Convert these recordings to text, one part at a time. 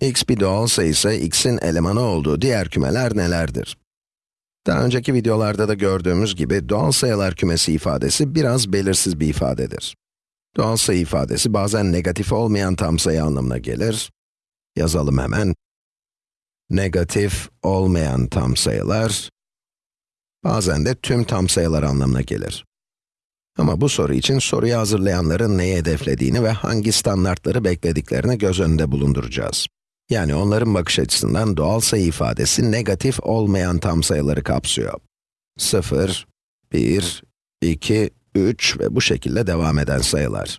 x bir doğal sayı ise x'in elemanı olduğu diğer kümeler nelerdir? Daha önceki videolarda da gördüğümüz gibi doğal sayılar kümesi ifadesi biraz belirsiz bir ifadedir. Doğal sayı ifadesi bazen negatif olmayan tam sayı anlamına gelir. Yazalım hemen. Negatif olmayan tam sayılar, bazen de tüm tam sayılar anlamına gelir. Ama bu soru için soruyu hazırlayanların neyi hedeflediğini ve hangi standartları beklediklerini göz önünde bulunduracağız. Yani onların bakış açısından doğal sayı ifadesi negatif olmayan tam sayıları kapsıyor. 0, 1, 2, 3 ve bu şekilde devam eden sayılar.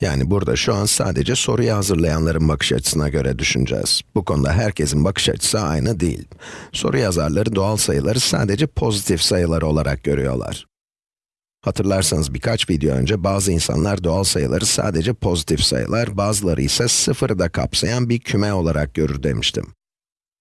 Yani burada şu an sadece soruyu hazırlayanların bakış açısına göre düşüneceğiz. Bu konuda herkesin bakış açısı aynı değil. Soru yazarları doğal sayıları sadece pozitif sayılar olarak görüyorlar. Hatırlarsanız birkaç video önce bazı insanlar doğal sayıları sadece pozitif sayılar, bazıları ise sıfırı da kapsayan bir küme olarak görür demiştim.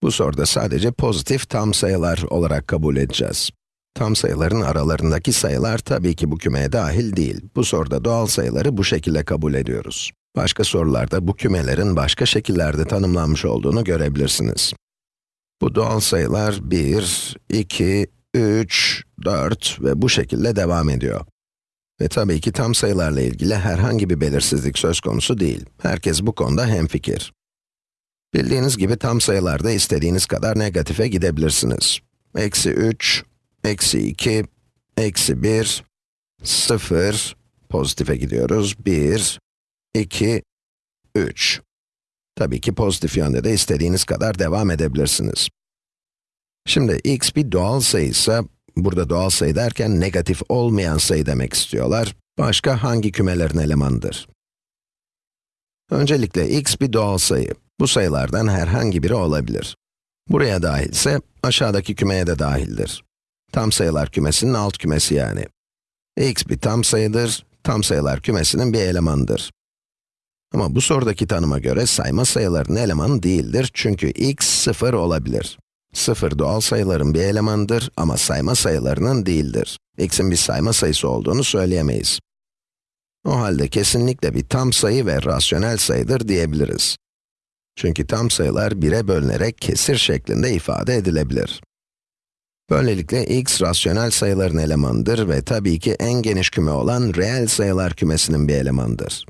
Bu soruda sadece pozitif tam sayılar olarak kabul edeceğiz. Tam sayıların aralarındaki sayılar tabii ki bu kümeye dahil değil. Bu soruda doğal sayıları bu şekilde kabul ediyoruz. Başka sorularda bu kümelerin başka şekillerde tanımlanmış olduğunu görebilirsiniz. Bu doğal sayılar 1, 2, 3, 4 ve bu şekilde devam ediyor. Ve tabii ki tam sayılarla ilgili herhangi bir belirsizlik söz konusu değil. Herkes bu konuda hemfikir. Bildiğiniz gibi tam sayılarda istediğiniz kadar negatife gidebilirsiniz. Eksi 3, eksi 2, eksi 1, 0, pozitife gidiyoruz, 1, 2, 3. Tabii ki pozitif yönde de istediğiniz kadar devam edebilirsiniz. Şimdi x bir doğal sayı ise, burada doğal sayı derken negatif olmayan sayı demek istiyorlar. Başka hangi kümelerin elemanıdır? Öncelikle x bir doğal sayı. Bu sayılardan herhangi biri olabilir. Buraya dahilse, aşağıdaki kümeye de dahildir. Tam sayılar kümesinin alt kümesi yani. x bir tam sayıdır, tam sayılar kümesinin bir elemanıdır. Ama bu sorudaki tanıma göre sayma sayıların elemanı değildir çünkü x sıfır olabilir. Sıfır doğal sayıların bir elemanıdır ama sayma sayılarının değildir. x'in bir sayma sayısı olduğunu söyleyemeyiz. O halde kesinlikle bir tam sayı ve rasyonel sayıdır diyebiliriz. Çünkü tam sayılar 1'e bölünerek kesir şeklinde ifade edilebilir. Böylelikle x rasyonel sayıların elemanıdır ve tabii ki en geniş küme olan reel sayılar kümesinin bir elemanıdır.